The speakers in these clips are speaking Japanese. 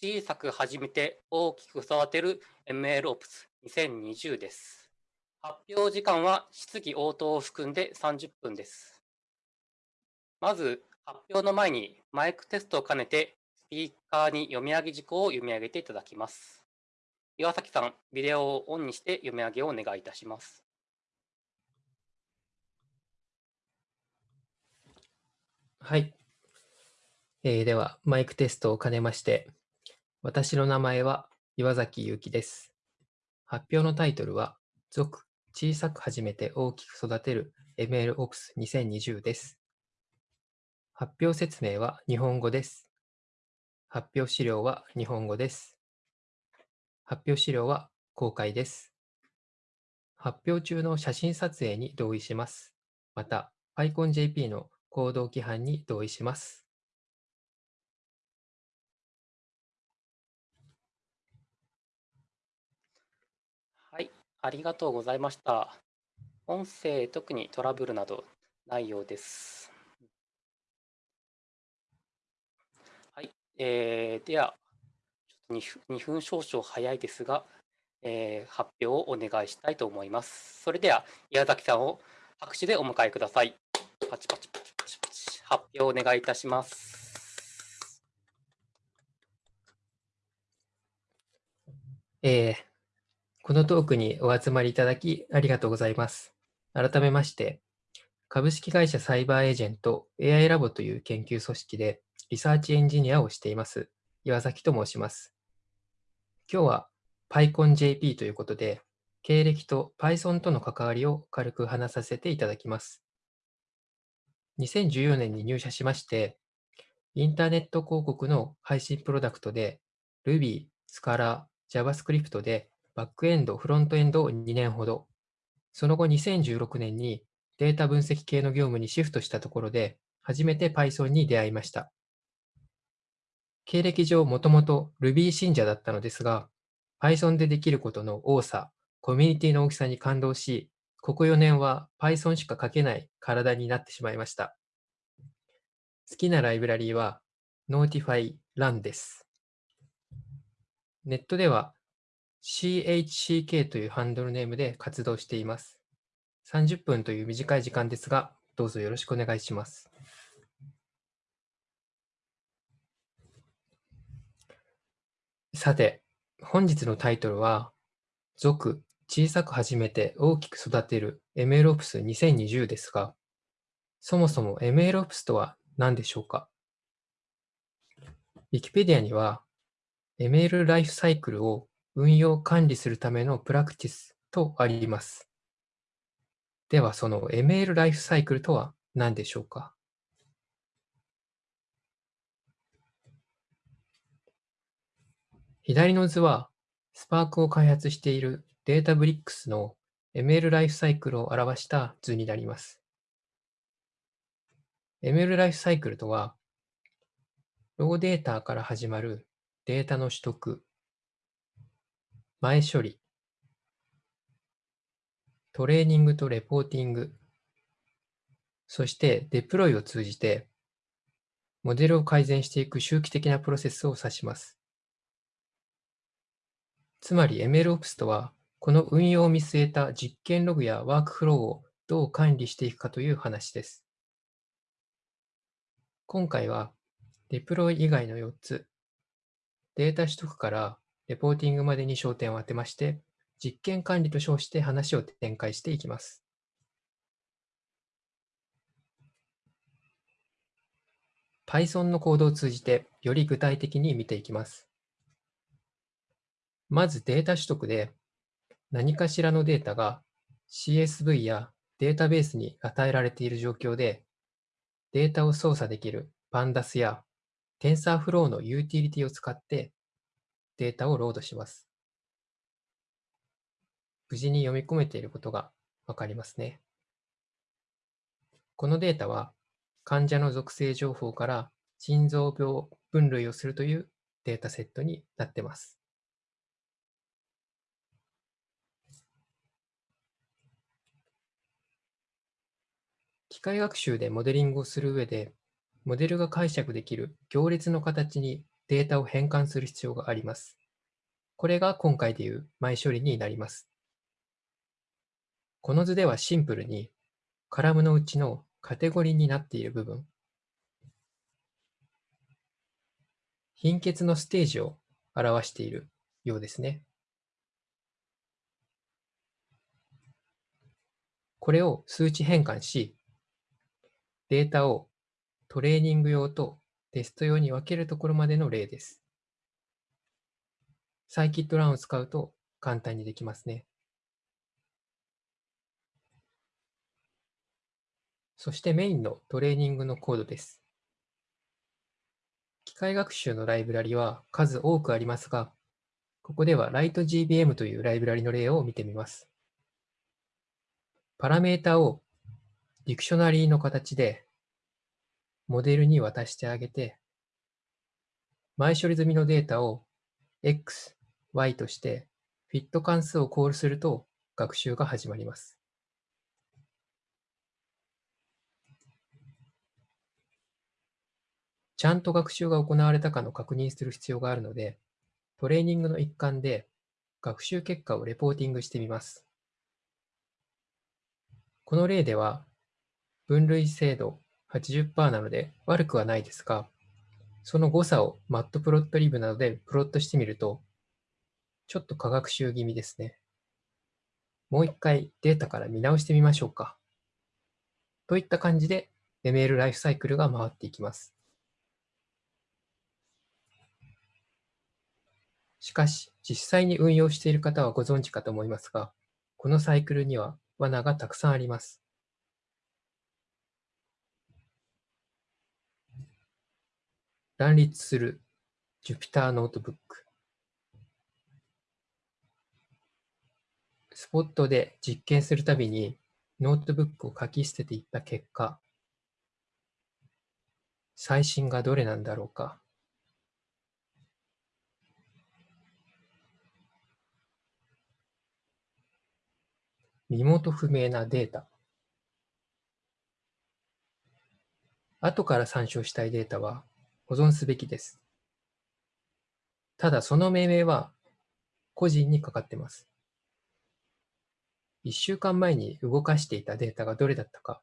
小さく始めて大きく育てる MLOps2020 です。発表時間は質疑応答を含んで30分です。まず、発表の前にマイクテストを兼ねて、スピーカーに読み上げ事項を読み上げていただきます。岩崎さん、ビデオをオンにして読み上げをお願いいたします。はい。えー、では、マイクテストを兼ねまして、私の名前は岩崎ゆうきです。発表のタイトルは、続、小さく始めて大きく育てる MLOps2020 です。発表説明は日本語です。発表資料は日本語です。発表資料は公開です。発表中の写真撮影に同意します。また、PyConJP の行動規範に同意します。はい、ありがとうございました。音声、特にトラブルなどないようです。はい、えー、では、ちょっと 2, 2分少々早いですが、えー、発表をお願いしたいと思います。それでは、宮崎さんを拍手でお迎えください。パチパチパチパチパチ。発表をお願いいたします。えー、このトークにお集まりいただきありがとうございます。改めまして、株式会社サイバーエージェント AI ラボという研究組織でリサーチエンジニアをしています、岩崎と申します。今日は PyConJP ということで、経歴と Python との関わりを軽く話させていただきます。2014年に入社しまして、インターネット広告の配信プロダクトで Ruby、Scala、JavaScript でバックエンド、フロントエンドを2年ほど、その後2016年にデータ分析系の業務にシフトしたところで、初めて Python に出会いました。経歴上もともと Ruby 信者だったのですが、Python でできることの多さ、コミュニティの大きさに感動し、ここ4年は Python しか書けない体になってしまいました。好きなライブラリーは Notify Run です。ネットでは CHCK というハンドルネームで活動しています。30分という短い時間ですが、どうぞよろしくお願いします。さて、本日のタイトルは、続、小さく始めて大きく育てる MLOps2020 ですが、そもそも MLOps とは何でしょうか ?Wikipedia には ML ライフサイクルを運用管理するためのプラクティスとあります。では、その ML ライフサイクルとは何でしょうか？左の図は、スパークを開発しているデータブリックスの ML ライフサイクルを表した図になります。ML ライフサイクルとは、ローデータから始まるデータの取得、前処理、トレーニングとレポーティング、そしてデプロイを通じて、モデルを改善していく周期的なプロセスを指します。つまり MLOps とは、この運用を見据えた実験ログやワークフローをどう管理していくかという話です。今回は、デプロイ以外の4つ、データ取得からレポーティングまでに焦点を当てまして、実験管理と称して話を展開していきます。Python のコードを通じてより具体的に見ていきます。まずデータ取得で、何かしらのデータが CSV やデータベースに与えられている状況で、データを操作できる Pandas や TensorFlow のユーティリティを使ってデータをロードします。無事に読み込めていることがわかりますね。このデータは患者の属性情報から心臓病分類をするというデータセットになっています。機械学習でモデリングをする上で、モデルが解釈できる行列の形にデータを変換する必要があります。これが今回でいう前処理になります。この図ではシンプルにカラムのうちのカテゴリーになっている部分、貧血のステージを表しているようですね。これを数値変換し、データをトレーニング用とテスト用に分けるところまでの例です。サイキットランを使うと簡単にできますね。そしてメインのトレーニングのコードです。機械学習のライブラリは数多くありますが、ここでは LightGBM というライブラリの例を見てみます。パラメータをディクショナリーの形でモデルに渡してあげて、前処理済みのデータを X、Y としてフィット関数をコールすると学習が始まります。ちゃんと学習が行われたかの確認する必要があるので、トレーニングの一環で学習結果をレポーティングしてみます。この例では、分類精度80%なので悪くはないですが、その誤差をマットプロットリブなどでプロットしてみると、ちょっと科学習気味ですね。もう一回データから見直してみましょうか。といった感じで ML ライフサイクルが回っていきます。しかし、実際に運用している方はご存知かと思いますが、このサイクルには罠がたくさんあります。乱立する Jupyter ノートブック。スポットで実験するたびにノートブックを書き捨てていった結果、最新がどれなんだろうか。身元不明なデータ。後から参照したいデータは保存すべきです。ただその命名は個人にかかってます。1週間前に動かしていたデータがどれだったか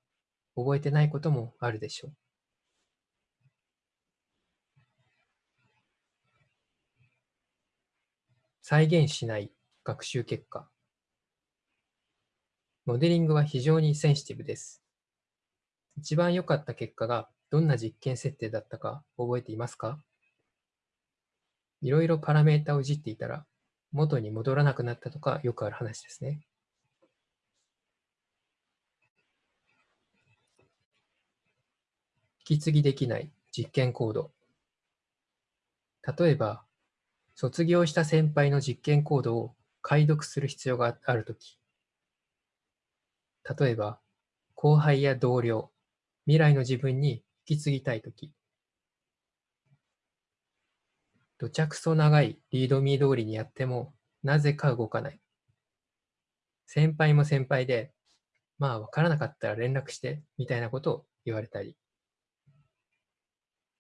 覚えてないこともあるでしょう。再現しない学習結果。モデリングは非常にセンシティブです。一番良かった結果がどんな実験設定だったか覚えていますか？いろいろパラメータをいじっていたら元に戻らなくなったとかよくある話ですね。引き継ぎできない実験コード。例えば、卒業した先輩の実験コードを解読する必要があるとき、例えば、後輩や同僚、未来の自分にき継ぎたいとき、土着そ長いリードミー通りにやっても、なぜか動かない。先輩も先輩で、まあ分からなかったら連絡して、みたいなことを言われたり。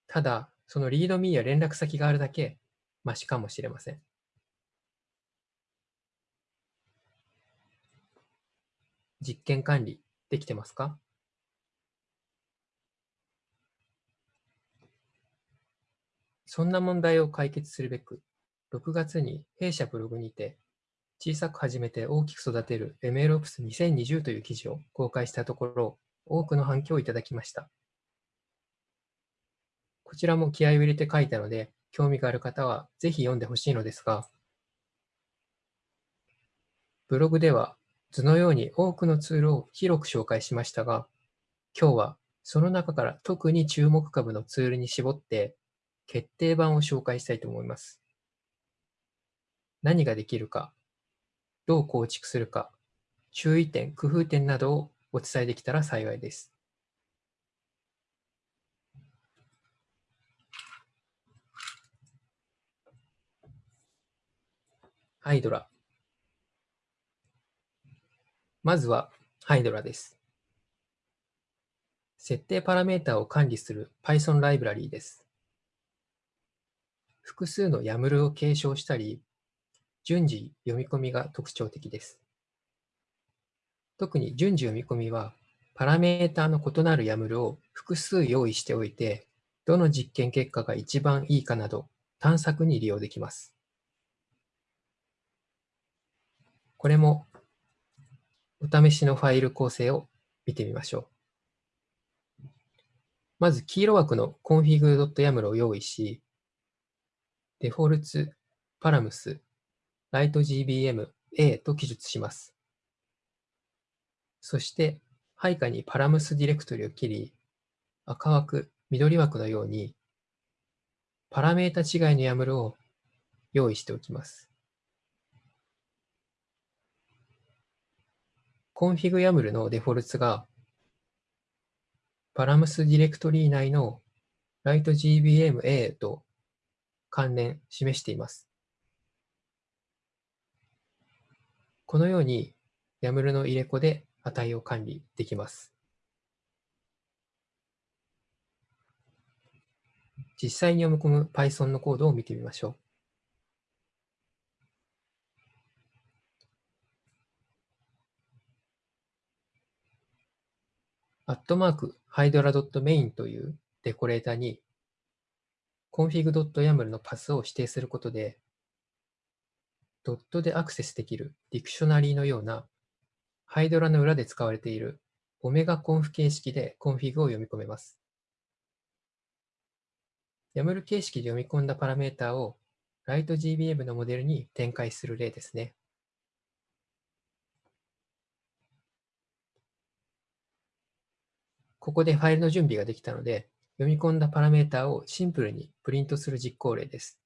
ただ、そのリードミーや連絡先があるだけ、マシかもしれません。実験管理できてますか？そんな問題を解決するべく、6月に弊社ブログにて、小さく始めて大きく育てる MLOps2020 という記事を公開したところ、多くの反響をいただきました。こちらも気合を入れて書いたので、興味がある方はぜひ読んでほしいのですが、ブログでは図のように多くのツールを広く紹介しましたが、今日はその中から特に注目株のツールに絞って決定版を紹介したいと思います。何ができるか、どう構築するか、注意点、工夫点などをお伝えできたら幸いです。ハイドラ。まずはハイドラです。設定パラメータを管理する Python ライブラリーです。複数の YAML を継承したり、順次読み込みが特徴的です。特に順次読み込みは、パラメータの異なる YAML を複数用意しておいて、どの実験結果が一番いいかなど探索に利用できます。これもお試しのファイル構成を見てみましょう。まず黄色枠の config.yaml を用意し、デフォルツ、パラムス、lightgbm、a と記述します。そして、配下にパラムスディレクトリを切り、赤枠、緑枠のように、パラメータ違いの YAML を用意しておきます。config.yaml のデフォルツが、パラムスディレクトリ内の lightgbm.a と関連示しています。このように YAML の入れ子で値を管理できます。実際に読み込む Python のコードを見てみましょう。アットマーク hydra.main というデコレーターに config.yaml のパスを指定することで、ドットでアクセスできるディクショナリーのようなハイドラの裏で使われているOmegaConf 形式でコンフィグを読み込めます。YAML 形式で読み込んだパラメータを LightGBM のモデルに展開する例ですね。ここでファイルの準備ができたので、読み込んだパラメータをシンプルにプリントする実行例です。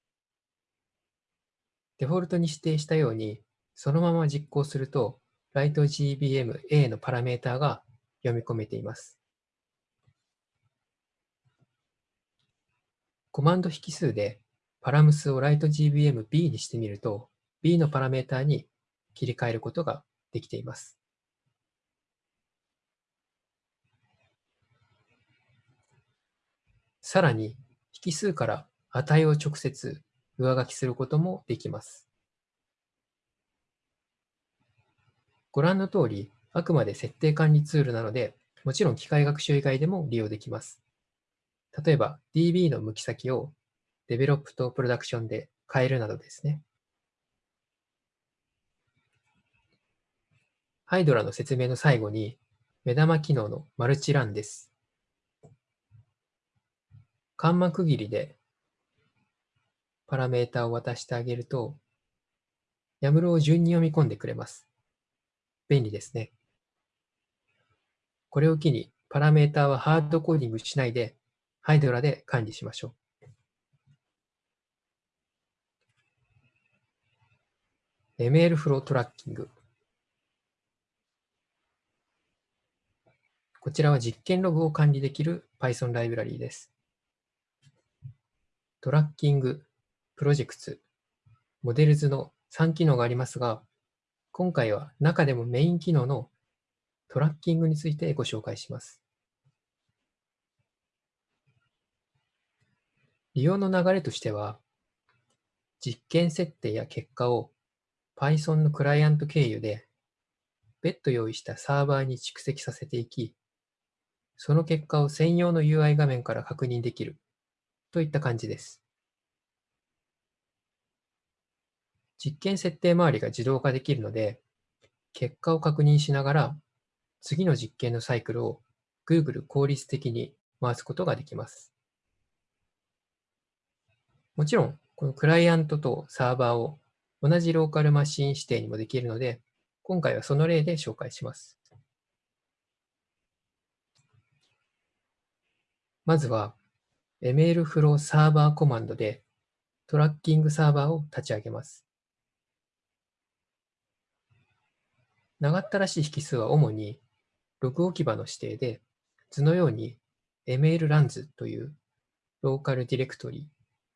デフォルトに指定したように、そのまま実行すると、LightGBM-A のパラメータが読み込めています。コマンド引数でパラムスを LightGBM-B にしてみると、B のパラメータに切り替えることができています。さらに、引数から値を直接上書きすることもできます。ご覧の通り、あくまで設定管理ツールなので、もちろん機械学習以外でも利用できます。例えば DB の向き先をデベロップとプロダクションで変えるなどですね。ハイドラの説明の最後に目玉機能のマルチランです。カンマ区切りでパラメータを渡してあげると YAML を順に読み込んでくれます。便利ですね。これを機にパラメータはハードコーディングしないでハイドラで管理しましょう。ML フロートラッキング。こちらは実験ログを管理できる Python ライブラリーです。トラッキング、プロジェクツ、モデルズの3機能がありますが、今回は中でもメイン機能のトラッキングについてご紹介します。利用の流れとしては、実験設定や結果を Python のクライアント経由で別途用意したサーバーに蓄積させていき、その結果を専用の UI 画面から確認できるといった感じです。実験設定周りが自動化できるので、結果を確認しながら次の実験のサイクルを Google 効率的に回すことができます。もちろん、このクライアントとサーバーを同じローカルマシン指定にもできるので、今回はその例で紹介します。まずは、MLflow サーバーコマンドでトラッキングサーバーを立ち上げます。長ったらしい引数は主にログ置き場の指定で図のように MLruns というローカルディレクトリ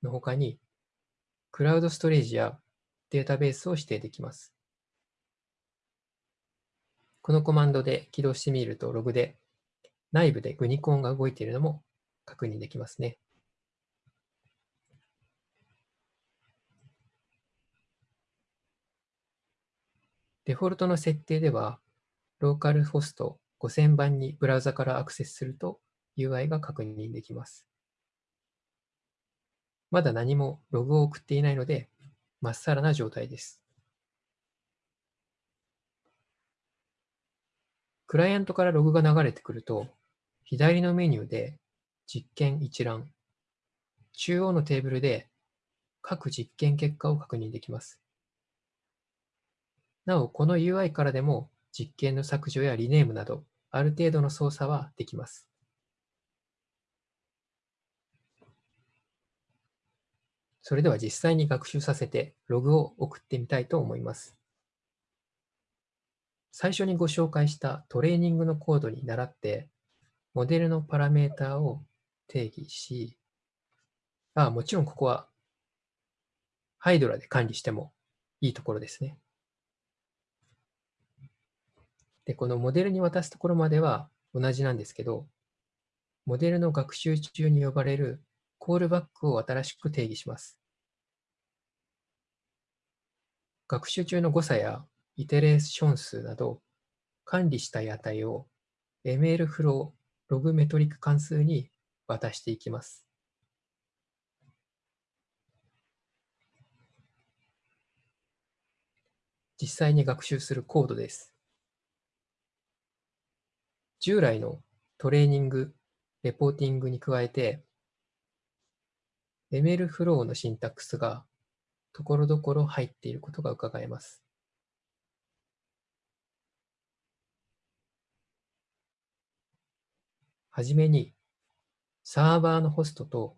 の他に、クラウドストレージやデータベースを指定できます。このコマンドで起動してみると、ログで内部でグニコンが動いているのも確認できますね。デフォルトの設定では、ローカルホスト5000番にブラウザからアクセスすると UI が確認できます。まだ何もログを送っていないので、まっさらな状態です。クライアントからログが流れてくると、左のメニューで実験一覧、中央のテーブルで各実験結果を確認できます。なお、この UI からでも実験の削除やリネームなど、ある程度の操作はできます。それでは実際に学習させてログを送ってみたいと思います。最初にご紹介したトレーニングのコードに倣って、モデルのパラメータを定義し、あもちろんここはハイドラで管理してもいいところですね。で、このモデルに渡すところまでは同じなんですけど、モデルの学習中に呼ばれるコールバックを新しく定義します。学習中の誤差やイテレーション数など管理したい値を ML フローログメトリック関数に渡していきます。実際に学習するコードです。従来のトレーニング、レポーティングに加えて、ML フローのシンタックスがところどころ入っていることが伺えます。はじめに、サーバーのホストと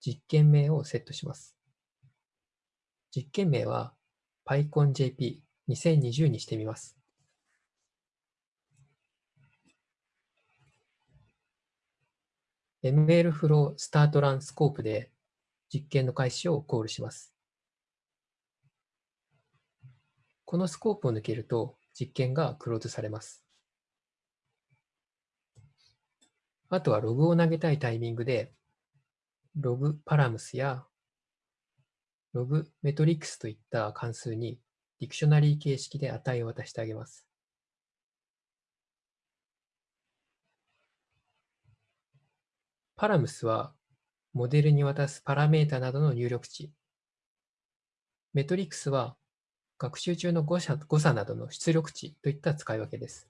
実験名をセットします。実験名は PyConJP2020 にしてみます。MLflow スタートランスコープで実験の開始をコールします。このスコープを抜けると実験がクローズされます。あとはログを投げたいタイミングで、ログパラムスやログメトリックスといった関数にディクショナリー形式で値を渡してあげます。パラムスは、モデルに渡すパラメータなどの入力値。メトリックスは、学習中の誤差誤差などの出力値といった使い分けです。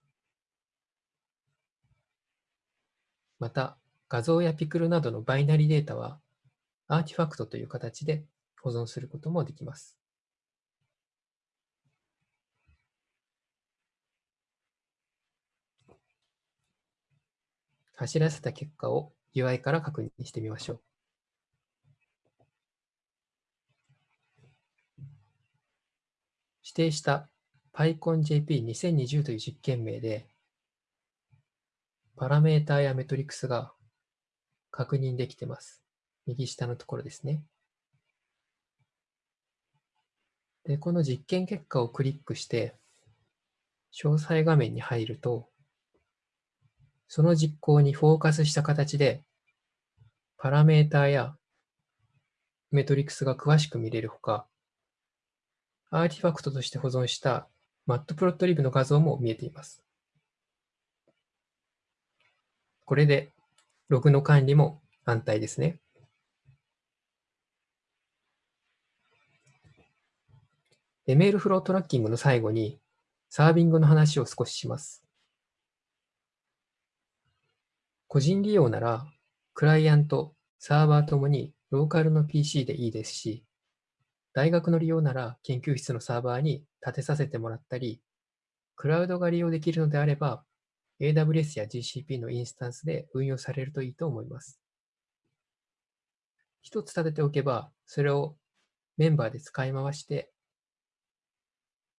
また、画像やピクルなどのバイナリデータは、アーティファクトという形で保存することもできます。走らせた結果を UI から確認してみましょう。指定した PyConJP2020 という実験名で、パラメータやメトリクスが確認できてます。右下のところですね。で、この実験結果をクリックして、詳細画面に入ると、その実行にフォーカスした形で、パラメータやメトリクスが詳しく見れるほか、アーティファクトとして保存したマットプロットリブの画像も見えています。これでログの管理も安泰ですね。ML フロートラッキングの最後にサービングの話を少しします。個人利用なら、クライアント、サーバーともにローカルの PC でいいですし、大学の利用なら研究室のサーバーに立てさせてもらったり、クラウドが利用できるのであれば、AWS や GCP のインスタンスで運用されるといいと思います。一つ立てておけば、それをメンバーで使い回して、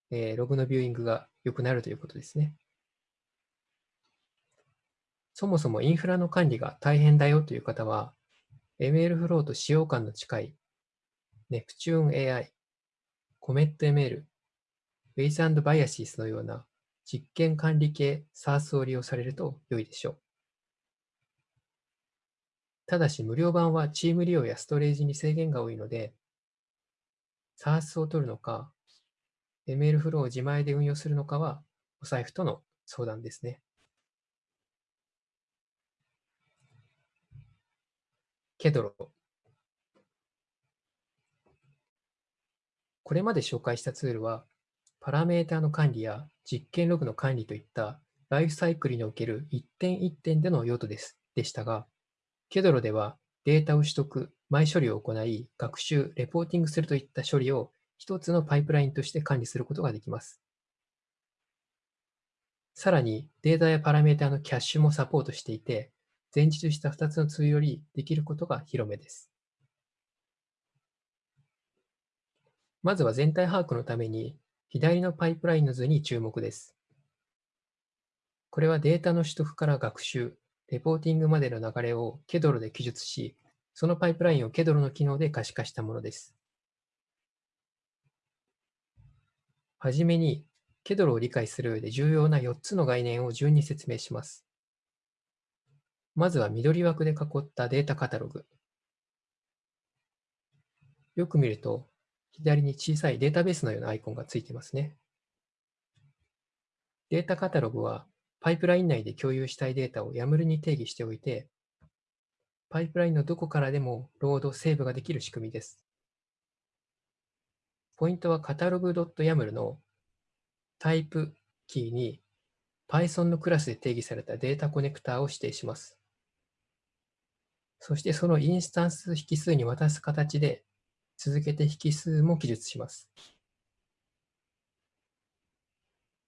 えー、ログのビューイングが良くなるということですね。そもそもインフラの管理が大変だよという方は、MLflow と使用感の近い Neptune AI、CommetML、Base Biases のような実験管理系 SARS を利用されると良いでしょう。ただし無料版はチーム利用やストレージに制限が多いので、SARS を取るのか、ML フローを自前で運用するのかは、お財布との相談ですね。ケドロ。これまで紹介したツールは、パラメータの管理や実験ログの管理といったライフサイクルにおける一点一点での用途です。でしたが、ケドロではデータを取得、前処理を行い、学習、レポーティングするといった処理を一つのパイプラインとして管理することができます。さらに、データやパラメータのキャッシュもサポートしていて、前述した2つのツールよりできることが広めです。まずは全体把握のために、左のパイプラインの図に注目です。これはデータの取得から学習、レポーティングまでの流れをケドロで記述し、そのパイプラインをケドロの機能で可視化したものです。はじめに、ケドロを理解する上で重要な4つの概念を順に説明します。まずは緑枠で囲ったデータカタログ。よく見ると、左に小さいデータベースのようなアイコンがついてますね。データカタログはパイプライン内で共有したいデータを YAML に定義しておいて、パイプラインのどこからでもロード、セーブができる仕組みです。ポイントは catalog.yaml のタイプキーに Python のクラスで定義されたデータコネクターを指定します。そしてそのインスタンス引数に渡す形で続けて引数も記述します。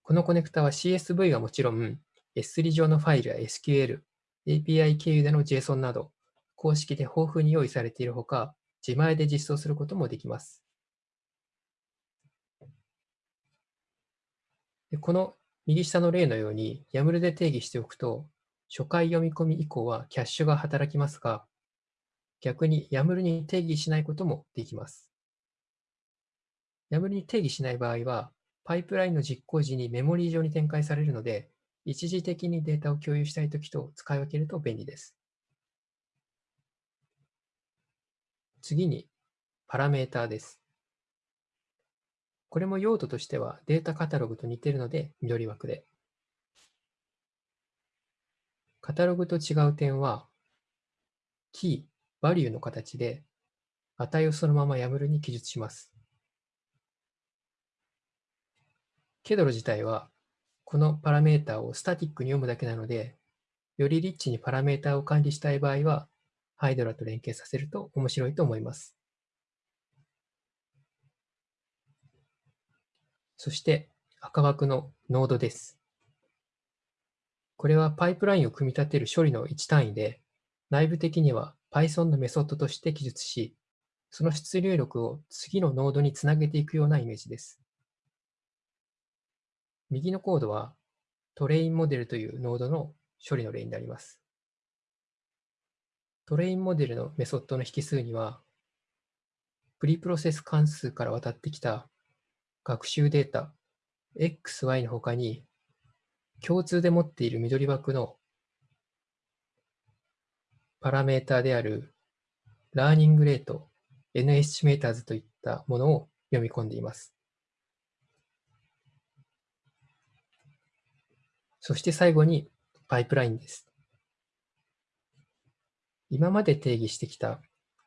このコネクタは CSV はもちろん、S3 上のファイルや SQL、API 経由での JSON など、公式で豊富に用意されているほか、自前で実装することもできます。この右下の例のように YAML で定義しておくと、初回読み込み以降はキャッシュが働きますが、逆に YAML に定義しないこともできます。YAML に定義しない場合は、パイプラインの実行時にメモリー上に展開されるので、一時的にデータを共有したいときと使い分けると便利です。次に、パラメーターです。これも用途としてはデータカタログと似ているので緑枠で。カタログと違う点は、キー、バリューの形で値をそのまま YAML に記述します。ケドロ自体は、このパラメータをスタティックに読むだけなので、よりリッチにパラメータを管理したい場合は、ハイドラと連携させると面白いと思います。そして赤枠のノードです。これはパイプラインを組み立てる処理の1単位で、内部的には Python のメソッドとして記述し、その出入力を次のノードにつなげていくようなイメージです。右のコードはトレインモデルというノードの処理の例になります。トレインモデルのメソッドの引数には、preprocess 関数から渡ってきた学習データ XY の他に、共通で持っている緑枠のパラメータであるラーニングレート N エスチメーターズといったものを読み込んでいます。そして最後にパイプラインです。今まで定義してきた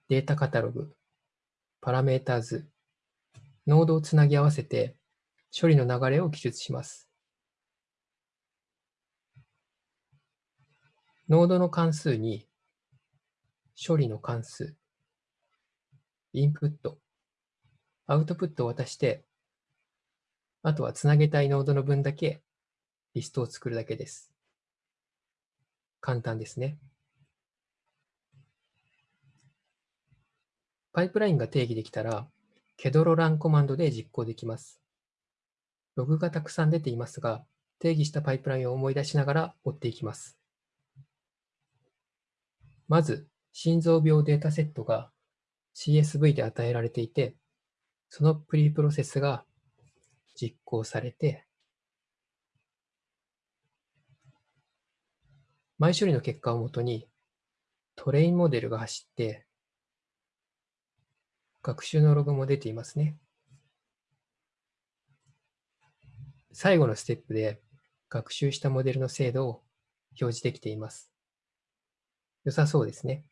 データカタログ、パラメーター図、ノードをつなぎ合わせて処理の流れを記述します。ノードの関数に処理の関数、インプット、アウトプットを渡して、あとはつなげたいノードの分だけリストを作るだけです。簡単ですね。パイプラインが定義できたら、ケドロランコマンドで実行できます。ログがたくさん出ていますが、定義したパイプラインを思い出しながら追っていきます。まず、心臓病データセットが CSV で与えられていて、そのプリプロセスが実行されて、前処理の結果をもとにトレインモデルが走って、学習のログも出ていますね。最後のステップで学習したモデルの精度を表示できています。良さそうですね。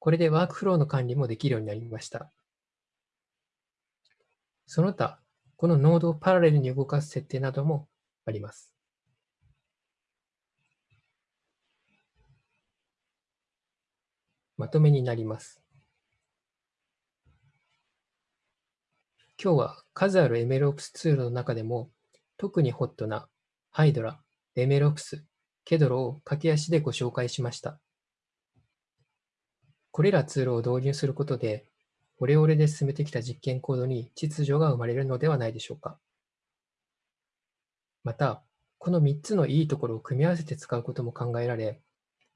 これでワークフローの管理もできるようになりました。その他、このノードをパラレルに動かす設定などもあります。まとめになります。今日は数ある MLOps ツールの中でも特にホットな Hydra、MLOps、Kedro を駆け足でご紹介しました。これらツールを導入することでオレオレで進めてきた実験コードに秩序が生まれるのではないでしょうか。また、この3つのいいところを組み合わせて使うことも考えられ、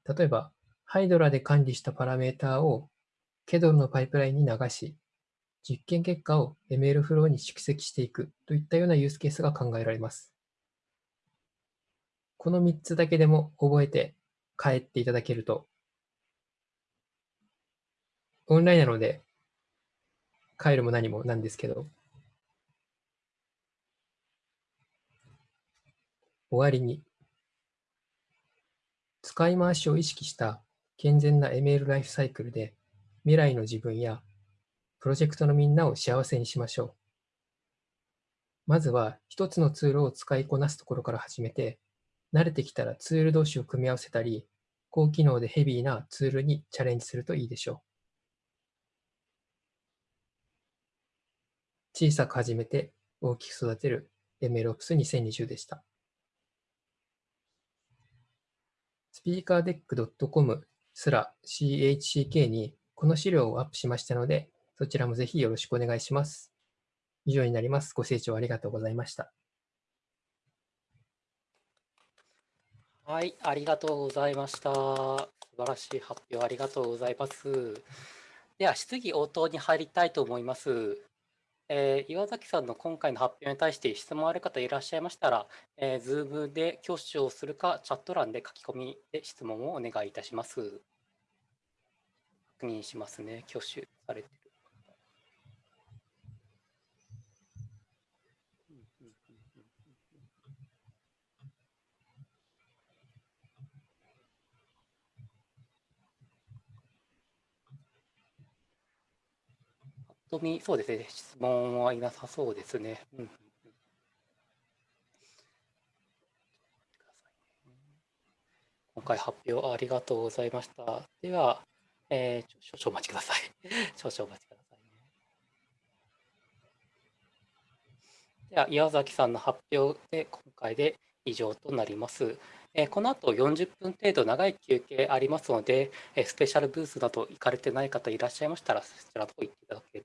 例えば、ハイドラで管理したパラメータを KEDL のパイプラインに流し、実験結果を ML フローに蓄積していくといったようなユースケースが考えられます。この3つだけでも覚えて帰っていただけると、オンラインなので帰るも何もなんですけど、終わりに、使い回しを意識した健全な ML ライフサイクルで未来の自分やプロジェクトのみんなを幸せにしましょう。まずは一つのツールを使いこなすところから始めて、慣れてきたらツール同士を組み合わせたり、高機能でヘビーなツールにチャレンジするといいでしょう。小さく始めて大きく育てる MLOps2020 でした。speakerdeck.com すら CHCK にこの資料をアップしましたので、そちらもぜひよろしくお願いします。以上になります。ご清聴ありがとうございました。はい、ありがとうございました。素晴らしい発表ありがとうございます。では、質疑応答に入りたいと思います。えー、岩崎さんの今回の発表に対して質問ある方いらっしゃいましたら、えー、Zoom で挙手をするか、チャット欄で書き込みで質問をお願いいたします。確認しますね、挙手されてる。と見、そうですね、質問はいなさそうですね。うん、今回発表ありがとうございました。では、えー、少々お待ちください。少々お待ちください、ね。では、岩崎さんの発表で今回で以上となります。えこの後40分程度長い休憩ありますので、えスペシャルブースなど行かれてない方いらっしゃいましたら、そちらの方行っていただけ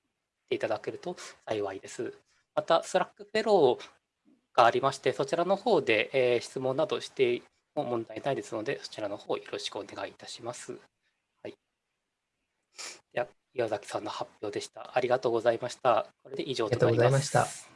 ていただけると幸いです。また、 Slack フェローがありまして、そちらの方で、え質問などしても問題ないですので、そちらの方よろしくお願いいたします。はい。では、岩崎さんの発表でした。ありがとうございました。これで以上となります。